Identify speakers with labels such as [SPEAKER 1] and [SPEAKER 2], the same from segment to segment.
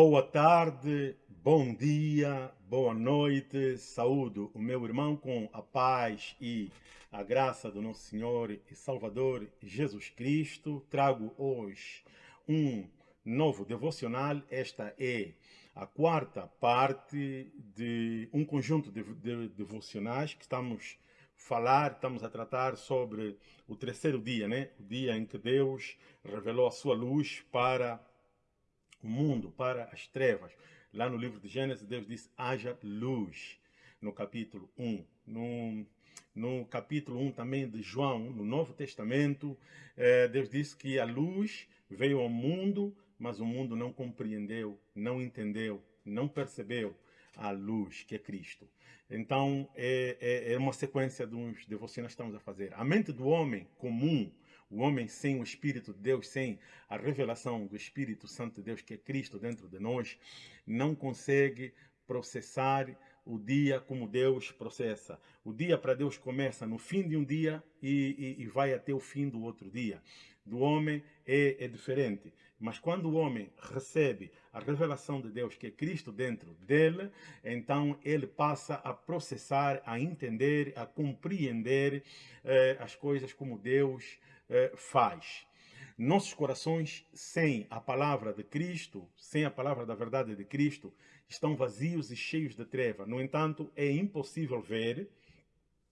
[SPEAKER 1] Boa tarde, bom dia, boa noite, saúde o meu irmão com a paz e a graça do nosso Senhor e Salvador Jesus Cristo. Trago hoje um novo devocional. Esta é a quarta parte de um conjunto de, de devocionais que estamos falar, estamos a tratar sobre o terceiro dia, né? O dia em que Deus revelou a sua luz para o mundo para as trevas. Lá no livro de Gênesis, Deus diz, haja luz, no capítulo 1. No, no capítulo 1 também de João, no Novo Testamento, eh, Deus disse que a luz veio ao mundo, mas o mundo não compreendeu, não entendeu, não percebeu a luz que é Cristo. Então, é, é, é uma sequência dos devocionais que estamos a fazer. A mente do homem comum, o homem sem o Espírito de Deus, sem a revelação do Espírito Santo de Deus, que é Cristo dentro de nós, não consegue processar o dia como Deus processa. O dia para Deus começa no fim de um dia e, e, e vai até o fim do outro dia. Do homem é, é, diferente. Mas quando o homem recebe a revelação de Deus, que é Cristo dentro dele, então ele passa a processar, a entender, a compreender eh, as coisas como Deus eh, faz. Nossos corações, sem a palavra de Cristo, sem a palavra da verdade de Cristo, estão vazios e cheios de treva. No entanto, é impossível ver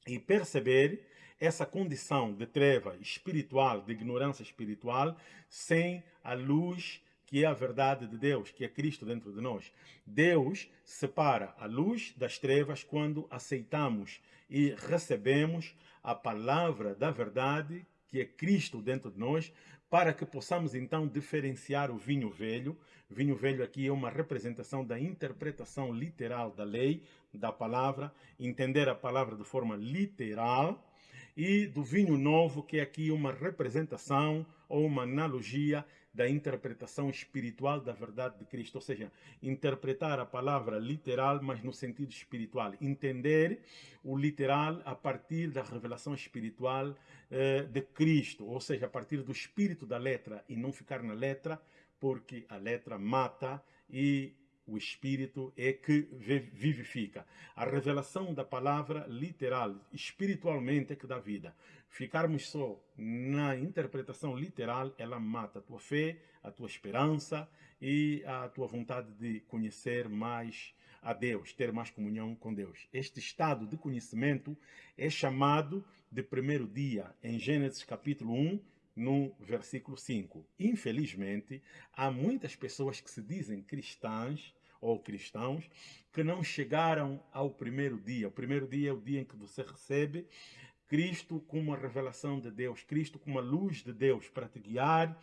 [SPEAKER 1] e perceber essa condição de treva espiritual, de ignorância espiritual, sem a luz que é a verdade de Deus, que é Cristo dentro de nós. Deus separa a luz das trevas quando aceitamos e recebemos a palavra da verdade que é Cristo dentro de nós, para que possamos então diferenciar o vinho velho. Vinho velho aqui é uma representação da interpretação literal da lei, da palavra, entender a palavra de forma literal, e do vinho novo, que é aqui uma representação ou uma analogia da interpretação espiritual da verdade de Cristo, ou seja, interpretar a palavra literal, mas no sentido espiritual, entender o literal a partir da revelação espiritual eh, de Cristo, ou seja, a partir do espírito da letra e não ficar na letra, porque a letra mata e o Espírito é que vivifica. A revelação da palavra literal, espiritualmente, é que dá vida. Ficarmos só na interpretação literal, ela mata a tua fé, a tua esperança e a tua vontade de conhecer mais a Deus, ter mais comunhão com Deus. Este estado de conhecimento é chamado de primeiro dia, em Gênesis capítulo 1, no versículo 5. Infelizmente, há muitas pessoas que se dizem cristãs ou cristãos que não chegaram ao primeiro dia. O primeiro dia é o dia em que você recebe Cristo como uma revelação de Deus, Cristo como uma luz de Deus para te guiar,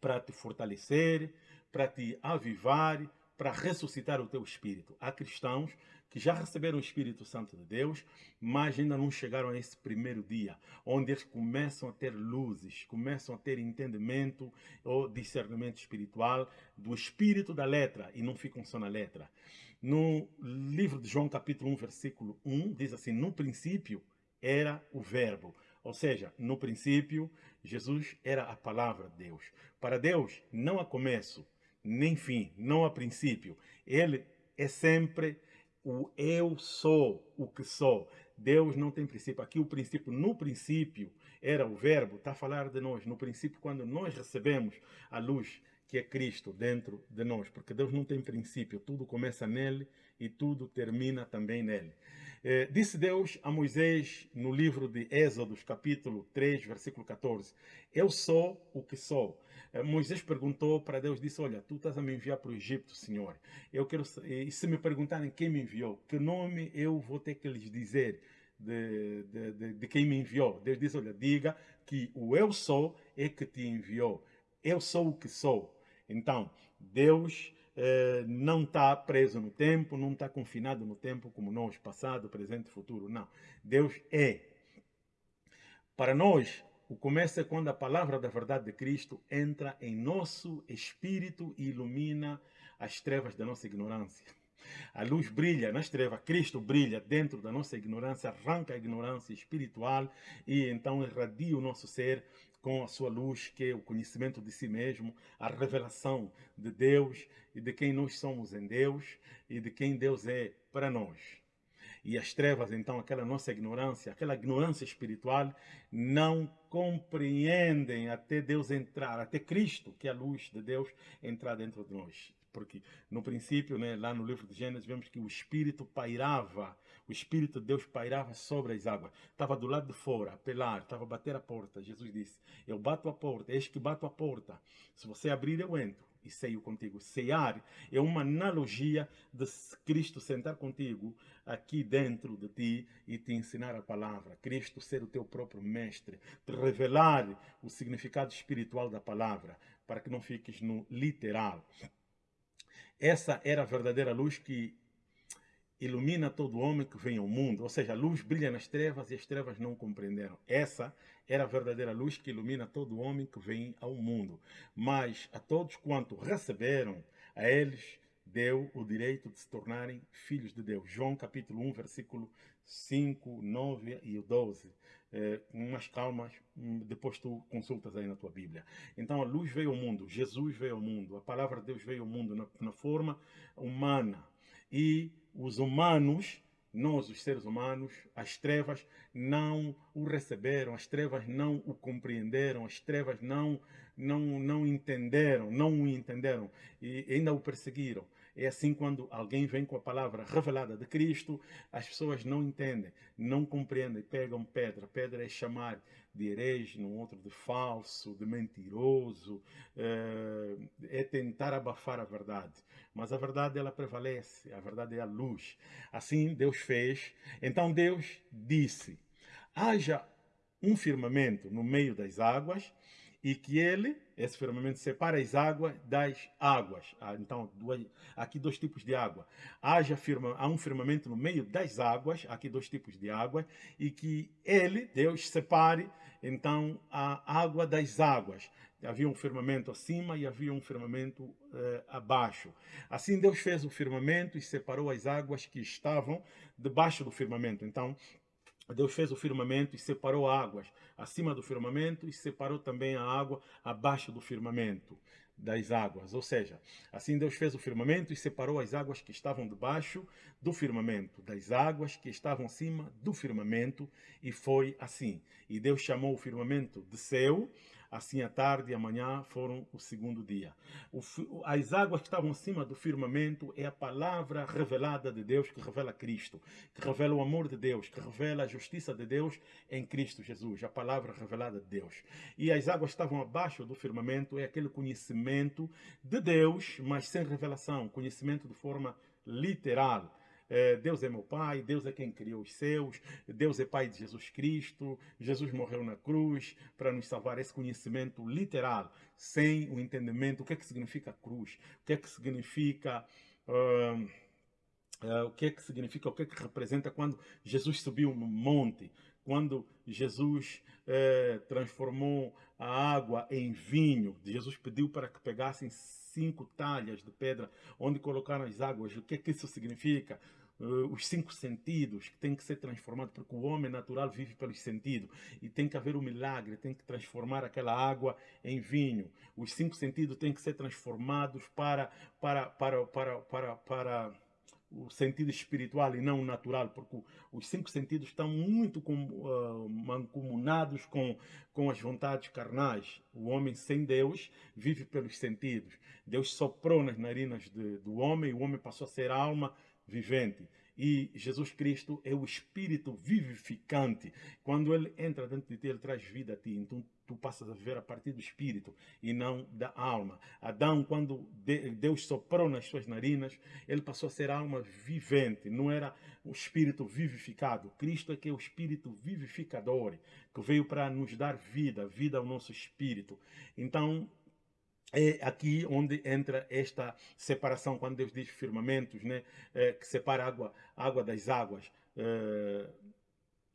[SPEAKER 1] para te fortalecer, para te avivar, para ressuscitar o teu espírito. Há cristãos que já receberam o Espírito Santo de Deus, mas ainda não chegaram a esse primeiro dia, onde eles começam a ter luzes, começam a ter entendimento ou discernimento espiritual do espírito da letra e não ficam só na letra. No livro de João, capítulo 1, versículo 1, diz assim: No princípio era o Verbo. Ou seja, no princípio, Jesus era a palavra de Deus. Para Deus, não há começo, nem fim, não há princípio. Ele é sempre o eu sou o que sou. Deus não tem princípio. Aqui o princípio, no princípio, era o verbo, está a falar de nós. No princípio, quando nós recebemos a luz que é Cristo dentro de nós. Porque Deus não tem princípio, tudo começa nele e tudo termina também nele. Eh, disse Deus a Moisés no livro de Êxodos, capítulo 3, versículo 14, Eu sou o que sou. Eh, Moisés perguntou para Deus, disse, olha, tu estás a me enviar para o Egito, Senhor. Eu quero, e se me perguntarem quem me enviou, que nome eu vou ter que lhes dizer de, de, de, de quem me enviou? Deus disse, olha, diga que o eu sou é que te enviou. Eu sou o que sou. Então, Deus eh, não está preso no tempo, não está confinado no tempo como nós, passado, presente, futuro. Não. Deus é. Para nós, o começo é quando a palavra da verdade de Cristo entra em nosso espírito e ilumina as trevas da nossa ignorância. A luz brilha nas trevas, Cristo brilha dentro da nossa ignorância, arranca a ignorância espiritual e então irradia o nosso ser com a sua luz, que é o conhecimento de si mesmo, a revelação de Deus e de quem nós somos em Deus e de quem Deus é para nós. E as trevas, então, aquela nossa ignorância, aquela ignorância espiritual, não compreendem até Deus entrar, até Cristo, que é a luz de Deus, entrar dentro de nós. Porque no princípio, né, lá no livro de Gênesis, vemos que o Espírito pairava, o Espírito de Deus pairava sobre as águas. Estava do lado de fora, a pelar, estava a bater a porta. Jesus disse, eu bato a porta, eis que bato a porta. Se você abrir, eu entro e ceio contigo. Cear é uma analogia de Cristo sentar contigo aqui dentro de ti e te ensinar a palavra. Cristo ser o teu próprio mestre, te revelar o significado espiritual da palavra, para que não fiques no literal. Essa era a verdadeira luz que ilumina todo homem que vem ao mundo. Ou seja, a luz brilha nas trevas e as trevas não compreenderam. Essa era a verdadeira luz que ilumina todo homem que vem ao mundo. Mas a todos quanto receberam, a eles deu o direito de se tornarem filhos de Deus. João capítulo 1, versículo 5, 9 e 12. É, umas calmas, hum, depois tu consultas aí na tua Bíblia. Então a luz veio ao mundo, Jesus veio ao mundo, a palavra de Deus veio ao mundo na, na forma humana. E os humanos, nós os seres humanos, as trevas não o receberam, as trevas não o compreenderam, as trevas não, não, não entenderam, não o entenderam e ainda o perseguiram. É assim quando alguém vem com a palavra revelada de Cristo, as pessoas não entendem, não compreendem, pegam pedra. Pedra é chamar de herege, no outro de falso, de mentiroso, é, é tentar abafar a verdade. Mas a verdade ela prevalece, a verdade é a luz. Assim Deus fez. Então Deus disse: haja um firmamento no meio das águas e que ele, esse firmamento, separa as águas das águas. Ah, então, duas, aqui dois tipos de água. Haja firma, há um firmamento no meio das águas, aqui dois tipos de água, e que ele, Deus, separe, então, a água das águas. Havia um firmamento acima e havia um firmamento eh, abaixo. Assim Deus fez o firmamento e separou as águas que estavam debaixo do firmamento. Então, Deus fez o firmamento e separou águas acima do firmamento e separou também a água abaixo do firmamento das águas. Ou seja, assim Deus fez o firmamento e separou as águas que estavam debaixo do firmamento das águas que estavam acima do firmamento e foi assim. E Deus chamou o firmamento de céu Assim, a tarde e a manhã foram o segundo dia. O, as águas que estavam acima do firmamento é a palavra revelada de Deus, que revela Cristo, que revela o amor de Deus, que revela a justiça de Deus em Cristo Jesus, a palavra revelada de Deus. E as águas que estavam abaixo do firmamento é aquele conhecimento de Deus, mas sem revelação, conhecimento de forma literal é, Deus é meu Pai, Deus é quem criou os céus, Deus é Pai de Jesus Cristo, Jesus morreu na cruz para nos salvar. Esse conhecimento literal, sem o entendimento, o que é que significa cruz, o que é que significa... Uh, o que é que significa, o que é que representa quando Jesus subiu no monte, quando Jesus uh, transformou a água em vinho, Jesus pediu para que pegassem cinco talhas de pedra onde colocaram as águas. O que é que isso significa? Uh, os cinco sentidos que têm que ser transformados, porque o homem natural vive pelos sentidos e tem que haver um milagre, tem que transformar aquela água em vinho. Os cinco sentidos têm que ser transformados para, para, para, para, para, para o sentido espiritual e não o natural, porque os cinco sentidos estão muito com, uh, mancomunados com, com as vontades carnais. O homem sem Deus vive pelos sentidos. Deus soprou nas narinas de, do homem o homem passou a ser alma vivente. E Jesus Cristo é o Espírito vivificante. Quando Ele entra dentro de ti, Ele traz vida a ti. Então tu passas a viver a partir do Espírito e não da alma. Adão, quando Deus soprou nas suas narinas, ele passou a ser alma vivente. Não era o Espírito vivificado. Cristo é que é o Espírito vivificador, que veio para nos dar vida, vida ao nosso Espírito. Então, é aqui onde entra esta separação, quando Deus diz firmamentos, né, é, que separa a água, água das águas. É,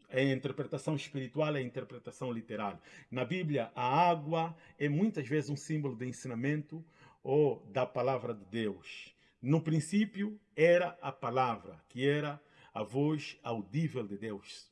[SPEAKER 1] é a interpretação espiritual é a interpretação literal. Na Bíblia, a água é muitas vezes um símbolo de ensinamento ou da palavra de Deus. No princípio, era a palavra, que era a voz audível de Deus.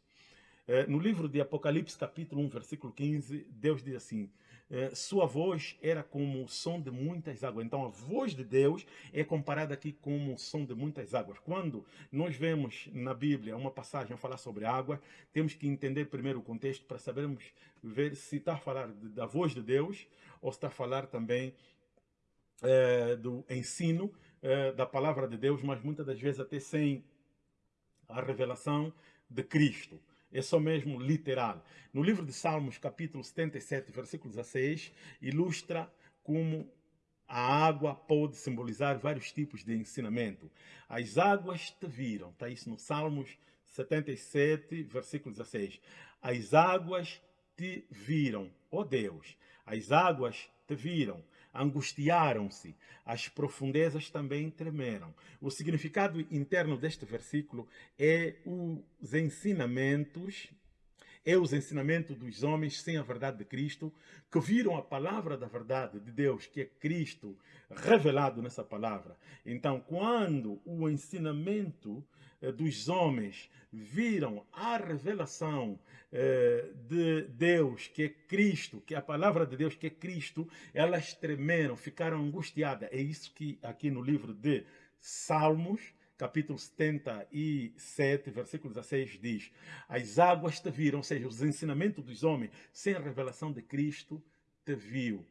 [SPEAKER 1] Eh, no livro de Apocalipse, capítulo 1, versículo 15, Deus diz assim, eh, sua voz era como o som de muitas águas. Então, a voz de Deus é comparada aqui como o som de muitas águas. Quando nós vemos na Bíblia uma passagem a falar sobre água, temos que entender primeiro o contexto para sabermos ver se está a falar da voz de Deus ou se está a falar também é, do ensino é, da palavra de Deus, mas muitas das vezes até sem a revelação de Cristo. É só mesmo literal. No livro de Salmos, capítulo 77, versículo 16, ilustra como a água pode simbolizar vários tipos de ensinamento. As águas te viram, está isso no Salmos 77, versículo 16. As águas te viram, ó oh Deus, as águas te viram, angustiaram-se, as profundezas também tremeram. O significado interno deste versículo é os ensinamentos, é os ensinamentos dos homens sem a verdade de Cristo, que viram a palavra da verdade de Deus, que é Cristo, revelado nessa palavra. Então, quando o ensinamento dos homens viram a revelação eh, de Deus, que é Cristo, que é a palavra de Deus, que é Cristo, elas tremeram, ficaram angustiadas. É isso que aqui no livro de Salmos, capítulo 77, versículo 16, diz: As águas te viram, ou seja, os ensinamentos dos homens, sem a revelação de Cristo, te viu.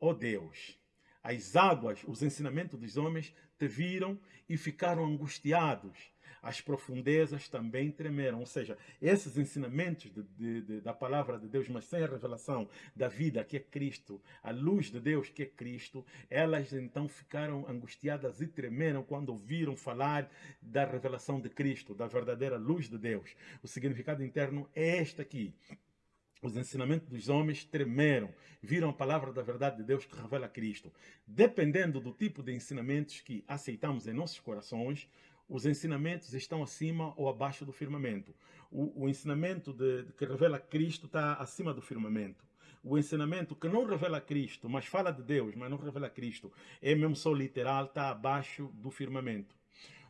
[SPEAKER 1] Ó oh Deus, as águas, os ensinamentos dos homens, te viram e ficaram angustiados as profundezas também tremeram. Ou seja, esses ensinamentos de, de, de, da palavra de Deus, mas sem a revelação da vida que é Cristo, a luz de Deus que é Cristo, elas então ficaram angustiadas e tremeram quando ouviram falar da revelação de Cristo, da verdadeira luz de Deus. O significado interno é este aqui. Os ensinamentos dos homens tremeram, viram a palavra da verdade de Deus que revela Cristo. Dependendo do tipo de ensinamentos que aceitamos em nossos corações, os ensinamentos estão acima ou abaixo do firmamento. O, o ensinamento de, de que revela Cristo está acima do firmamento. O ensinamento que não revela Cristo, mas fala de Deus, mas não revela Cristo, é mesmo só literal, está abaixo do firmamento.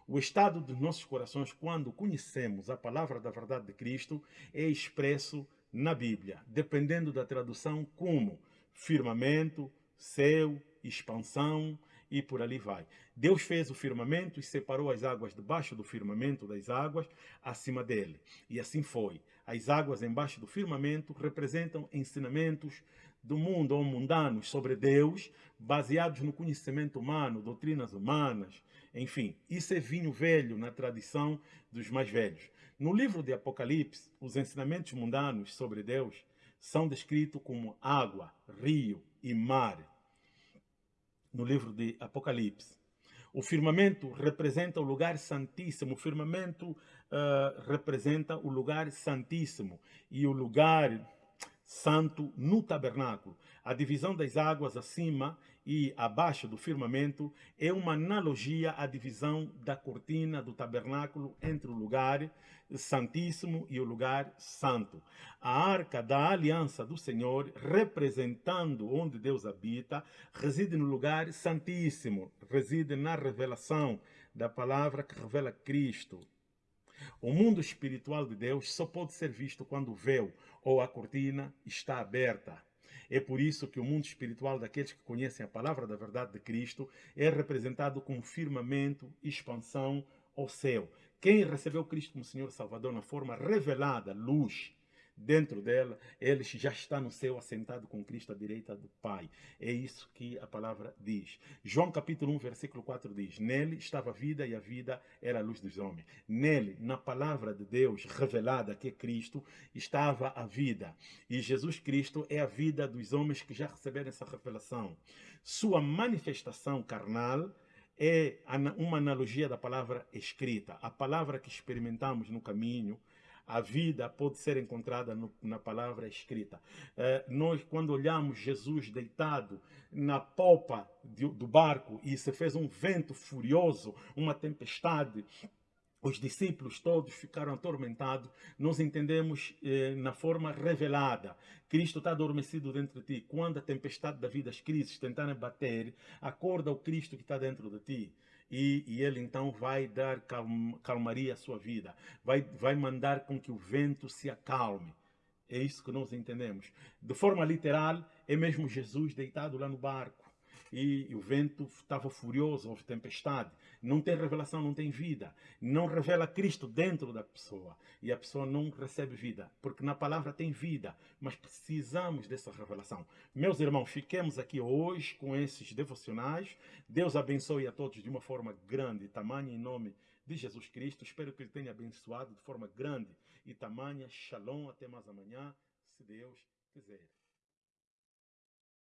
[SPEAKER 1] O estado dos nossos corações, quando conhecemos a palavra da verdade de Cristo, é expresso na Bíblia, dependendo da tradução como firmamento, céu, expansão, e por ali vai. Deus fez o firmamento e separou as águas debaixo do firmamento das águas acima dele. E assim foi. As águas embaixo do firmamento representam ensinamentos do mundo ou mundanos sobre Deus, baseados no conhecimento humano, doutrinas humanas, enfim. Isso é vinho velho na tradição dos mais velhos. No livro de Apocalipse, os ensinamentos mundanos sobre Deus são descritos como água, rio e mar no livro de Apocalipse. O firmamento representa o lugar santíssimo. O firmamento uh, representa o lugar santíssimo e o lugar santo no tabernáculo. A divisão das águas acima e abaixo do firmamento é uma analogia à divisão da cortina do tabernáculo entre o lugar santíssimo e o lugar santo. A arca da aliança do Senhor, representando onde Deus habita, reside no lugar santíssimo, reside na revelação da palavra que revela Cristo. O mundo espiritual de Deus só pode ser visto quando o véu ou a cortina está aberta. É por isso que o mundo espiritual daqueles que conhecem a palavra da verdade de Cristo é representado como firmamento, expansão ou céu. Quem recebeu Cristo como Senhor Salvador na forma revelada, luz, dentro dela, ele já está no céu assentado com Cristo à direita do Pai. É isso que a palavra diz. João capítulo 1, versículo 4 diz, Nele estava a vida e a vida era a luz dos homens. Nele, na palavra de Deus revelada que é Cristo, estava a vida. E Jesus Cristo é a vida dos homens que já receberam essa revelação. Sua manifestação carnal é uma analogia da palavra escrita. A palavra que experimentamos no caminho, a vida pode ser encontrada no, na palavra escrita. Eh, nós, quando olhamos Jesus deitado na popa de, do barco e se fez um vento furioso, uma tempestade, os discípulos todos ficaram atormentados. Nós entendemos eh, na forma revelada. Cristo está adormecido dentro de ti. Quando a tempestade da vida, as crises tentarem bater, acorda o Cristo que está dentro de ti. E, e, ele então vai dar calma, calmaria à sua vida. Vai, vai mandar com que o vento se acalme. É isso que nós entendemos. De forma literal, é mesmo Jesus deitado lá no barco e, o vento estava furioso, houve tempestade. Não tem revelação, não tem vida. Não revela Cristo dentro da pessoa. E a pessoa não recebe vida. Porque na palavra tem vida. Mas precisamos dessa revelação. Meus irmãos, fiquemos aqui hoje com esses devocionais. Deus abençoe a todos de uma forma grande tamanha em nome de Jesus Cristo. Espero que Ele tenha abençoado de forma grande e tamanha. Shalom. Até mais amanhã, se Deus quiser.